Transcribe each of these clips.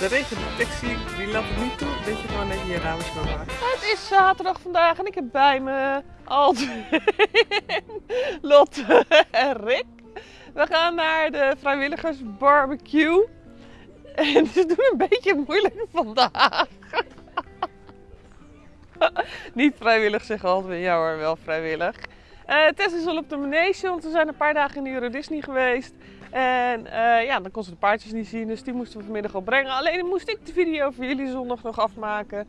De regendetectie die laat het niet toe dat je gewoon even je ramen schoonmaakt. Het is zaterdag vandaag en ik heb bij me Aldwin, Lotte en Rick. We gaan naar de vrijwilligers barbecue. En ze doen een beetje moeilijk vandaag. Niet vrijwillig zeggen Aldwin, ja hoor, wel vrijwillig. Eh Tess is al op de manege, want we zijn een paar dagen in de Euro Disney geweest. En eh, ja, dan kon ze de paardjes niet zien, dus die moesten we vanmiddag al brengen. Alleen moest ik de video voor jullie zondag nog afmaken.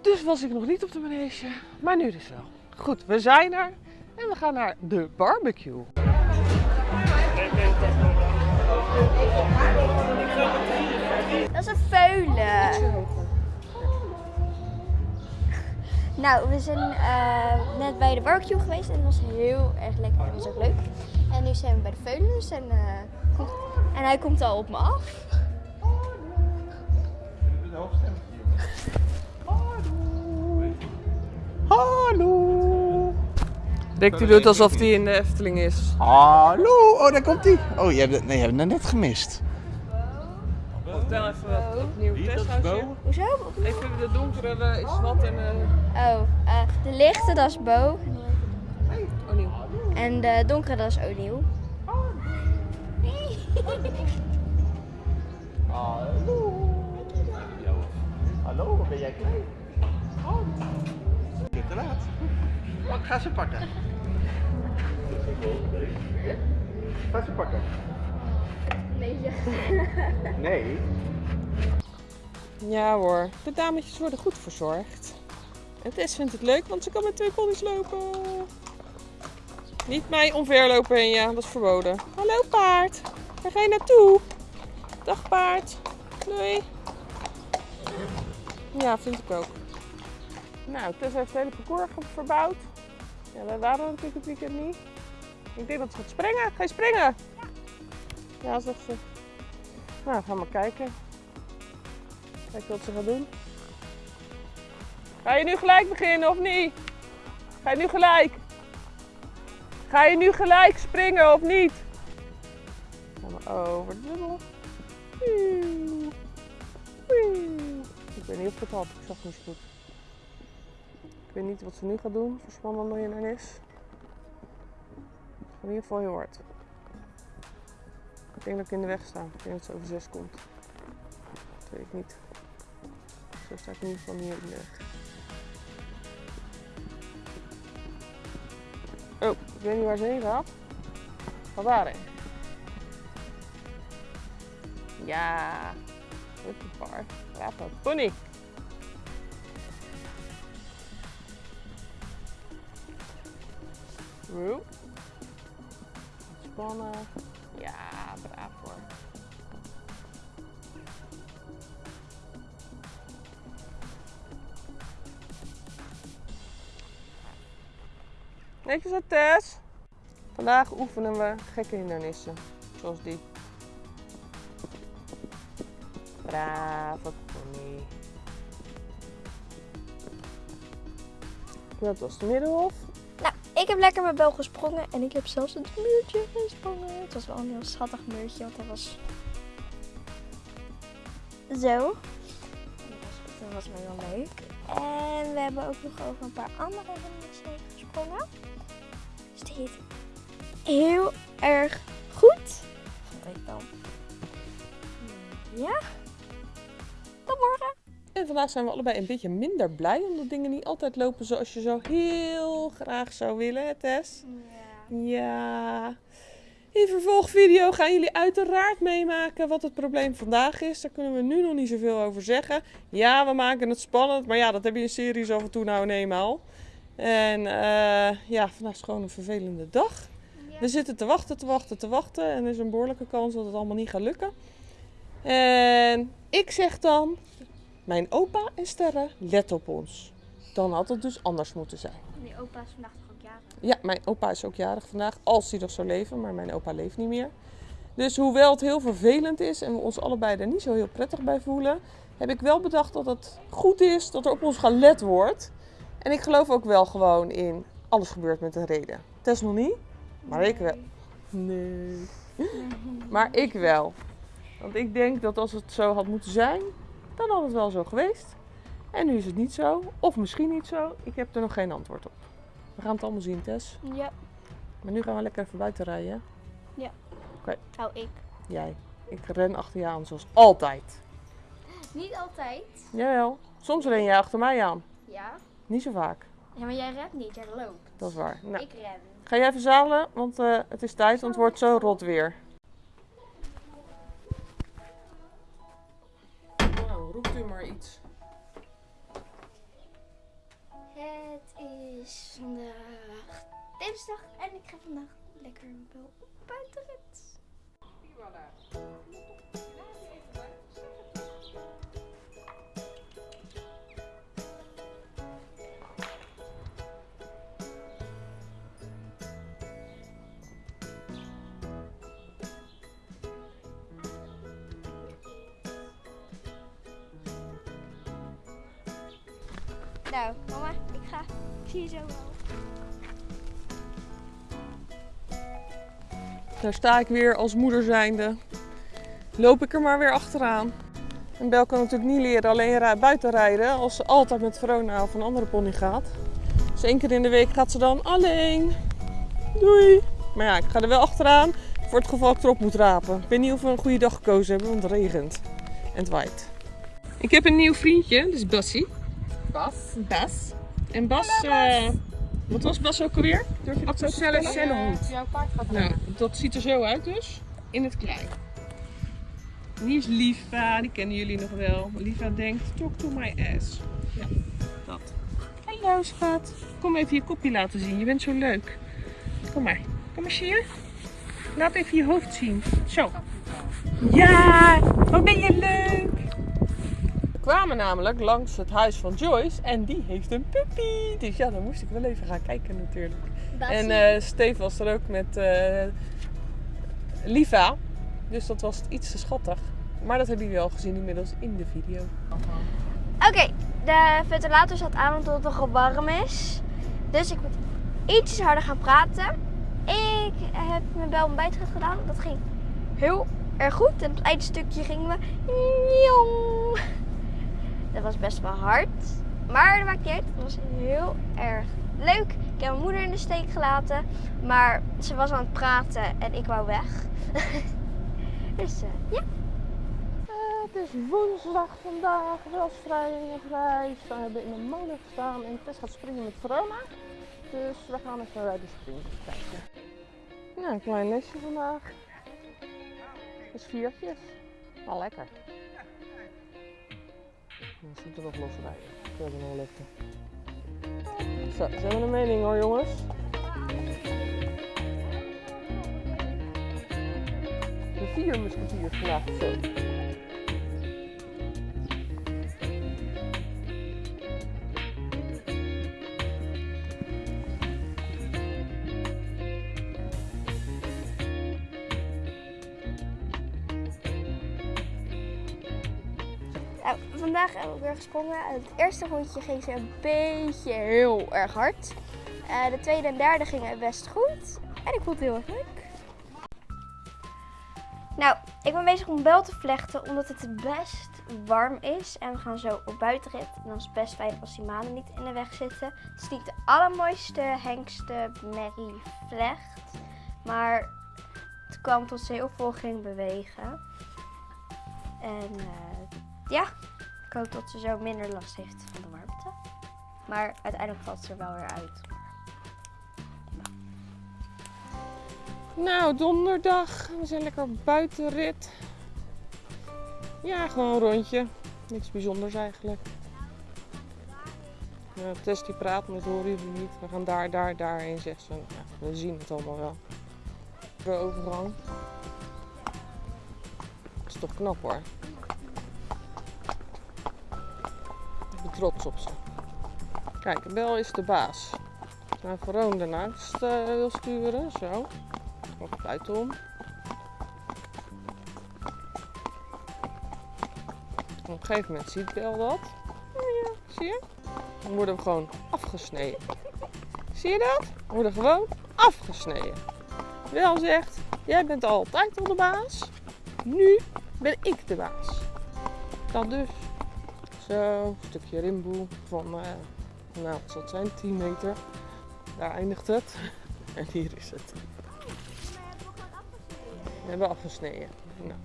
Dus was ik nog niet op de manege, maar nu dus wel. Goed, we zijn er en we gaan naar de barbecue. Dat is een veulen. Nou, we zijn eh, net bij de barbecue geweest en het was heel erg lekker en was ook leuk. En nu zijn we bij de veulens en, eh, komt- en hij komt al op me af. Hallo! Rick die doet alsof hij in de Efteling is. Hallo! Oh, daar komt hij. Oh, je hebt het, nee, je hebt het net gemist. Vertel even wat opnieuw. Hoezo? Even de donkere eh, is wat en... eh Oh, eh, de lichte dat is Bo. En de donkere dat is O'Neill. Hallo! Hallo, ben jij klein? Je te laat. Oh, ik ga ze pakken. Ga ze pakken. Nee. Nee. Ja hoor, de dametjes worden goed verzorgd. En Tess vindt het leuk, want ze kan met twee ponies lopen. Niet mij omverlopen en ja, dat is verboden. Hallo paard, waar ga je naartoe? Dag paard, doei. Ja, vind ik ook. Nou, Tess heeft het hele parcours verbouwd. Ja, wij waren natuurlijk het weekend niet. Ik denk dat ze gaat springen. Ga je springen? Ja, zegt ze. Nou, gaan we maar kijken. Kijk wat ze gaat doen. Ga je nu gelijk beginnen of niet? Ga je nu gelijk? Ga je nu gelijk springen of niet? Over de dubbel. Ik weet niet of ik het had, ik zag niet zo goed. Ik weet niet wat ze nu gaat doen voor spannend miljonair is. In ieder geval heel hard. Ik denk dat ik in de weg sta. Ik denk dat ze over zes komt. Dat weet ik niet. Zo sta ik in ieder geval niet in de weg. Weet niet waar ze heen gaat. Ga daarheen. Ja, goed paard. Bravo, pony. Roe. Spannen. Netjes uit Tess. Vandaag oefenen we gekke hindernissen. Zoals die. Brave pony. Dat was de middenhof. Nou, ik heb lekker mijn bel gesprongen en ik heb zelfs het muurtje gesprongen. Het was wel een heel schattig muurtje, want dat was zo. Dat was, wel heel leuk. En we hebben ook nog over een paar andere hindernissen gesprongen. Heet heel erg goed. Vond ik dan. Ja. Tot morgen. En vandaag zijn we allebei een beetje minder blij omdat dingen niet altijd lopen zoals je zo heel graag zou willen, hè, Tess. Ja. In vervolgvideo gaan jullie uiteraard meemaken wat het probleem vandaag is. Daar kunnen we nu nog niet zoveel over zeggen. Ja, we maken het spannend, maar ja, dat heb je in series af en toe nou en eenmaal. En eh, ja, vandaag is gewoon een vervelende dag. We zitten te wachten, te wachten, te wachten. En er is een behoorlijke kans dat het allemaal niet gaat lukken. En ik zeg dan, mijn opa en sterren, let op ons. Dan had het dus anders moeten zijn. Die opa is vandaag toch ook jarig? Ja, mijn opa is ook jarig vandaag, als hij nog zou leven, maar mijn opa leeft niet meer. Dus hoewel het heel vervelend is en we ons allebei er niet zo heel prettig bij voelen, heb ik wel bedacht dat het goed is dat er op ons gelet wordt. En ik geloof ook wel gewoon in alles gebeurt met een reden. Tess nog niet, maar ik wel. Nee. Maar ik wel. Want ik denk dat als het zo had moeten zijn, dan had het wel zo geweest. En nu is het niet zo. Of misschien niet zo. Ik heb er nog geen antwoord op. We gaan het allemaal zien, Tess. Ja, Maar nu gaan we lekker even buiten rijden. nou ik. Jij. Ik ren achter je aan, zoals altijd. Niet altijd. Jawel. Soms ren jij achter mij aan. Ja. Niet zo vaak. Ja, maar jij rent niet, jij loopt. Dat is waar. Nou, Ik ren. ga jij even zadelen, want eh, het is tijd, want het wordt zo rot weer. Nou, roept u maar iets. Het is vandaag dinsdag en ik ga vandaag lekker wel op Zo wel. Daar sta ik weer als moeder zijnde. Loop ik er maar weer achteraan. En Bel kan natuurlijk niet leren alleen buiten rijden als ze altijd met Verona of een andere pony gaat. Dus één keer in de week gaat ze dan alleen. Doei! Maar ja, ik ga er wel achteraan voor het geval ik erop moet rapen. Ik weet niet of we een goede dag gekozen hebben, want het regent. En het waait. Ik heb een nieuw vriendje, dat is Bassie. Bas. Bas. En Bas, eh, wat was Bas ook alweer? Durf je dat zo te Celle vertellen? Cellenhoed. Jouw paard gaat Nou, dat ziet er zo uit dus. In het klein. En hier is Liva, die kennen jullie nog wel. Liva denkt, talk to my ass. Ja, dat. Hallo schat. Kom even je kopje laten zien, je bent zo leuk. Kom maar. Kom maar hier. Laat even je hoofd zien. Zo. Ja, wat ben je leuk. We kwamen namelijk langs het huis van Joyce en die heeft een puppy. Dus ja, dan moest ik wel even gaan kijken natuurlijk. En eh Steve was er ook met eh, Liva. Dus dat was iets te schattig. Maar dat hebben jullie al gezien inmiddels in de video. Oké, de ventilator staat aan omdat het nog warm is. Dus ik moet ietsjes harder gaan praten. Ik heb mijn bel ontbijt gedaan. Dat ging heel erg goed. En op het eindstukje gingen we... Dat was best wel hard. Maar dat maakt niet uit. Het was heel erg leuk. Ik heb mijn moeder in de steek gelaten. Maar ze was aan het praten en ik wou weg. dus eh, ja. Eh, het is woensdag vandaag. Wel vrij en vrij. We hebben in de molen gestaan en Tess gaat springen met Verona. Dus we gaan even bij de springen kijken. Nou, een klein lesje vandaag. Dus viertjes. Wel lekker. Dan er nog los we nog. Zo, ze hebben een mening hoor jongens. De vier musketiers vandaag zo. Vandaag heb ik weer gesprongen. Het eerste rondje ging ze een beetje heel erg hard. Eh, de tweede en derde gingen best goed. En ik vond het heel erg leuk. Nou, ik ben bezig om bel te vlechten omdat het best warm is. En we gaan zo op buitenrit. En dan is het best fijn als die manen niet in de weg zitten. Het is niet de allermooiste hengste merrie vlecht. Maar het kwam tot ze heel veel ging bewegen. En eh, ja, hoop dat ze zo minder last heeft van de warmte. Maar uiteindelijk valt ze er wel weer uit. Nou, donderdag. We zijn lekker buitenrit. Ja, gewoon een rondje. Niks bijzonders eigenlijk. Ja, Tess die praat, maar dat horen niet. We gaan daar, daar, daarheen, zegt ze. Ja, we zien het allemaal wel. De overgang. Dat is toch knap hoor. Trots op ze. Kijk, Bel is de baas. Naar Veroon daarnaast eh, wil sturen, zo. Of buitenom. Op een gegeven moment ziet Bel dat. Ja, zie je? Dan worden we gewoon afgesneden. Zie je dat? We worden gewoon afgesneden. Bel zegt, jij bent altijd al de baas. Nu ben ik de baas. Dat dus. Zo, een stukje rimboe van, eh, nou, wat zal het zijn, 10 meter. Daar eindigt het. En hier is het. We hebben afgesneden. Nou,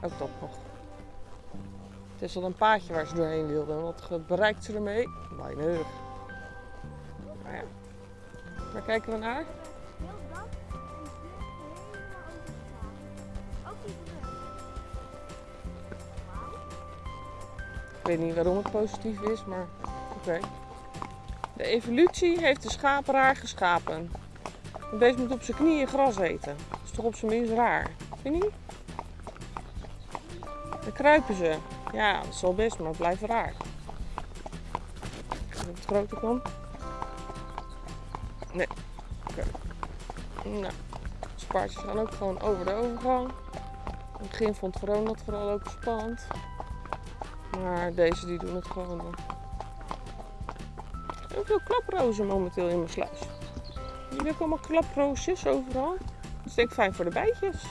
ook dat nog. Het is al een paadje waar ze doorheen wilden. Wat ge- bereikt ze ermee? Weinig. Nou ja. Waar kijken we naar? Weet niet waarom het positief is, maar oké. De evolutie heeft de schaperaar geschapen. Een beest moet op zijn knieën gras eten. Dat is toch op zijn minst raar? Vind je niet? Dan kruipen ze. Ja, dat is wel best, maar het blijft raar. Of het groter kan. Nee. Oké. Nou, spaartjes gaan ook gewoon over de overgang. In het begin vond Veron dat vooral ook spannend. Maar deze die doen het gewoon. Heel veel klaprozen momenteel in mijn sluis. Jullie ook allemaal klaproosjes overal. Dat is denk ik fijn voor de bijtjes.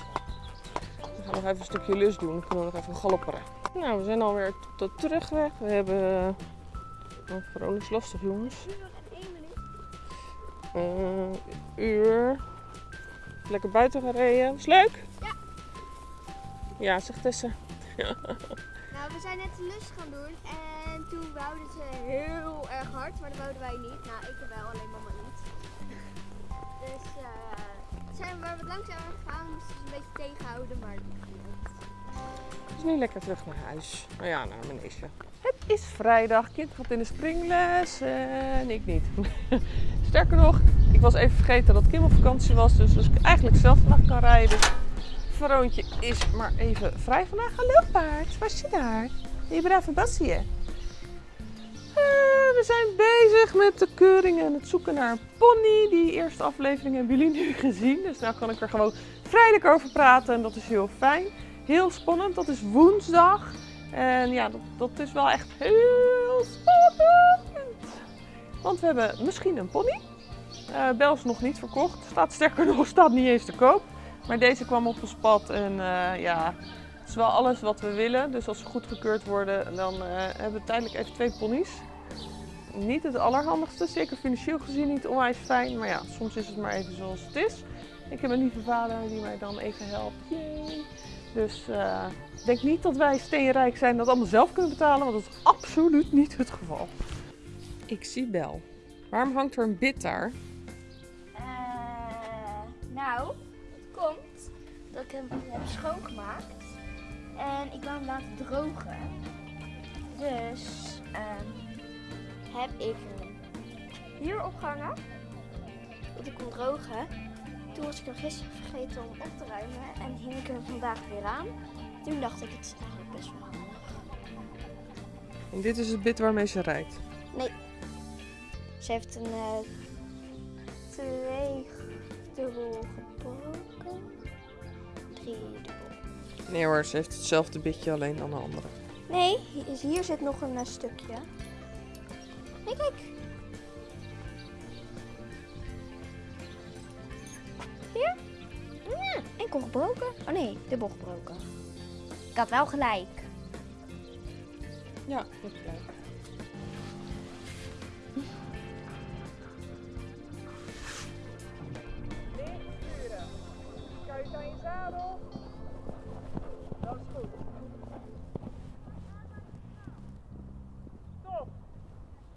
We gaan nog even een stukje lus doen. Dan kunnen we nog even galopperen. Nou, we zijn alweer tot de terugweg. We hebben... Oh, Veron is lastig jongens. Eh, uur. Lekker buiten gereden. Was leuk? Ja. Ja, zegt Tessa. Nou, we zijn net de lus gaan doen en toen wouden ze heel erg hard, maar dat wouden wij niet. Nou, ik wel, alleen mama niet. Dus eh zijn we wat langzamer gegaan, moesten ze een beetje tegenhouden, maar dat niet. Het is nu lekker terug naar huis. Nou ja, naar mijn neefje. Het is vrijdag. Kind gaat in de springles en ik niet. Sterker nog, ik was even vergeten dat Kim op vakantie was. Dus als ik eigenlijk zelf vandaag kan rijden. Veroontje is maar even vrij vandaag. Hallo paard, waar zit daar? Je brave Bassie. Eh, we zijn bezig met de keuring en het zoeken naar een pony. Die eerste aflevering hebben jullie nu gezien. Dus nou kan ik er gewoon vrijelijk over praten en dat is heel fijn. Heel spannend, dat is woensdag. En ja, dat, dat is wel echt heel spannend. Want we hebben misschien een pony. Eh Bel is nog niet verkocht. Staat sterker nog, staat niet eens te koop. Maar deze kwam op ons pad en eh, ja, het is wel alles wat we willen. Dus als we goedgekeurd worden, dan eh, hebben we tijdelijk even twee ponies. Niet het allerhandigste, zeker financieel gezien niet onwijs fijn. Maar ja, soms is het maar even zoals het is. Ik heb een lieve vader die mij dan even helpt. Yay. Dus eh, ik denk niet dat wij steenrijk zijn en dat allemaal zelf kunnen betalen, want dat is absoluut niet het geval. Ik zie Bel. Waarom hangt er een bit daar? Eh, nou, dat ik hem heb schoongemaakt en ik wou hem laten drogen. Dus ehm, heb ik hem hier opgehangen, dat ik kon drogen. Toen was ik hem gisteren vergeten om op te ruimen en hing ik hem vandaag weer aan. Toen dacht ik, het is eigenlijk best wel handig. En dit is het bit waarmee ze rijdt. Ze heeft een eh twee dubbel. Nee hoor, ze heeft hetzelfde bitje, alleen dan een andere. Nee, hier, zit nog een eh, stukje. Nee, kijk. Hier? Ja, enkel gebroken. Oh nee, dubbel gebroken. Ik had wel gelijk. Ja, dat gelijk.